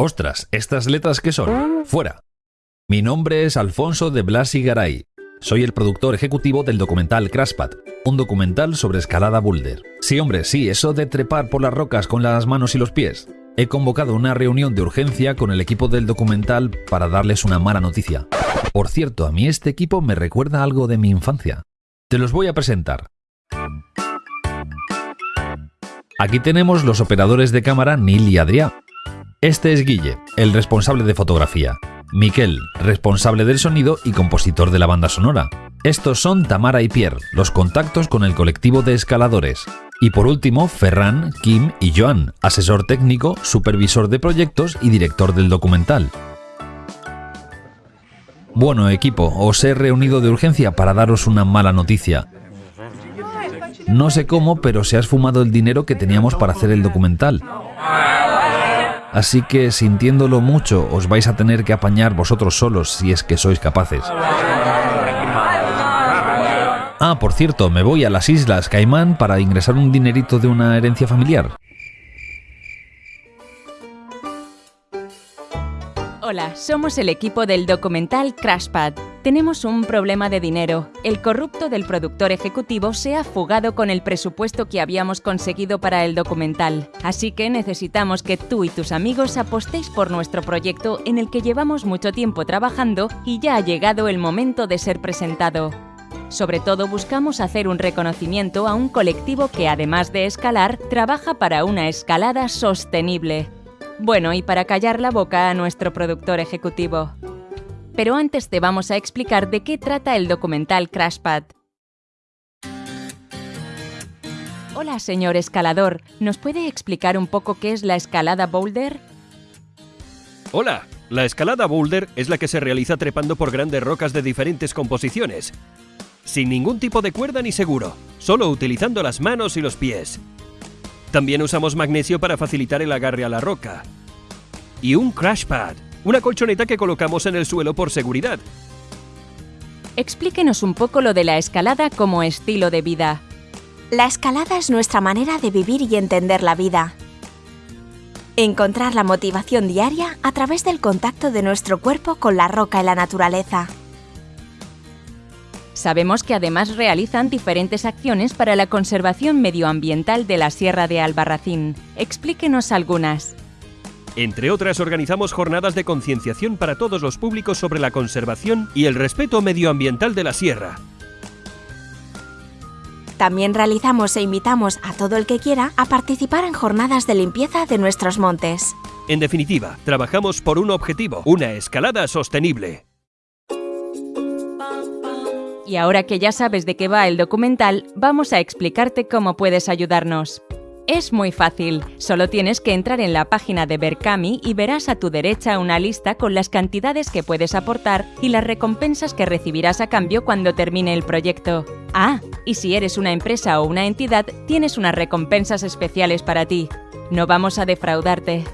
Ostras, ¿estas letras qué son? Fuera. Mi nombre es Alfonso de Blasi Garay. Soy el productor ejecutivo del documental Crashpad, un documental sobre escalada boulder. Sí, hombre, sí, eso de trepar por las rocas con las manos y los pies. He convocado una reunión de urgencia con el equipo del documental para darles una mala noticia. Por cierto, a mí este equipo me recuerda algo de mi infancia. Te los voy a presentar. Aquí tenemos los operadores de cámara Neil y Adrián. Este es Guille, el responsable de fotografía. Miquel, responsable del sonido y compositor de la banda sonora. Estos son Tamara y Pierre, los contactos con el colectivo de escaladores. Y por último, Ferran, Kim y Joan, asesor técnico, supervisor de proyectos y director del documental. Bueno, equipo, os he reunido de urgencia para daros una mala noticia. No sé cómo, pero se ha esfumado el dinero que teníamos para hacer el documental. Así que, sintiéndolo mucho, os vais a tener que apañar vosotros solos si es que sois capaces. Ah, por cierto, me voy a las Islas Caimán para ingresar un dinerito de una herencia familiar. Hola, somos el equipo del documental Crashpad. Tenemos un problema de dinero. El corrupto del productor ejecutivo se ha fugado con el presupuesto que habíamos conseguido para el documental. Así que necesitamos que tú y tus amigos apostéis por nuestro proyecto en el que llevamos mucho tiempo trabajando y ya ha llegado el momento de ser presentado. Sobre todo buscamos hacer un reconocimiento a un colectivo que además de escalar, trabaja para una escalada sostenible. Bueno, y para callar la boca a nuestro productor ejecutivo. Pero antes te vamos a explicar de qué trata el documental Crashpad. Hola, señor escalador. ¿Nos puede explicar un poco qué es la escalada boulder? Hola, la escalada boulder es la que se realiza trepando por grandes rocas de diferentes composiciones, sin ningún tipo de cuerda ni seguro, solo utilizando las manos y los pies. También usamos magnesio para facilitar el agarre a la roca. Y un crash pad, una colchoneta que colocamos en el suelo por seguridad. Explíquenos un poco lo de la escalada como estilo de vida. La escalada es nuestra manera de vivir y entender la vida. Encontrar la motivación diaria a través del contacto de nuestro cuerpo con la roca y la naturaleza. Sabemos que además realizan diferentes acciones para la conservación medioambiental de la Sierra de Albarracín. Explíquenos algunas. Entre otras, organizamos jornadas de concienciación para todos los públicos sobre la conservación y el respeto medioambiental de la sierra. También realizamos e invitamos a todo el que quiera a participar en jornadas de limpieza de nuestros montes. En definitiva, trabajamos por un objetivo, una escalada sostenible. Y ahora que ya sabes de qué va el documental, vamos a explicarte cómo puedes ayudarnos. Es muy fácil, solo tienes que entrar en la página de Berkami y verás a tu derecha una lista con las cantidades que puedes aportar y las recompensas que recibirás a cambio cuando termine el proyecto. Ah, y si eres una empresa o una entidad, tienes unas recompensas especiales para ti. No vamos a defraudarte.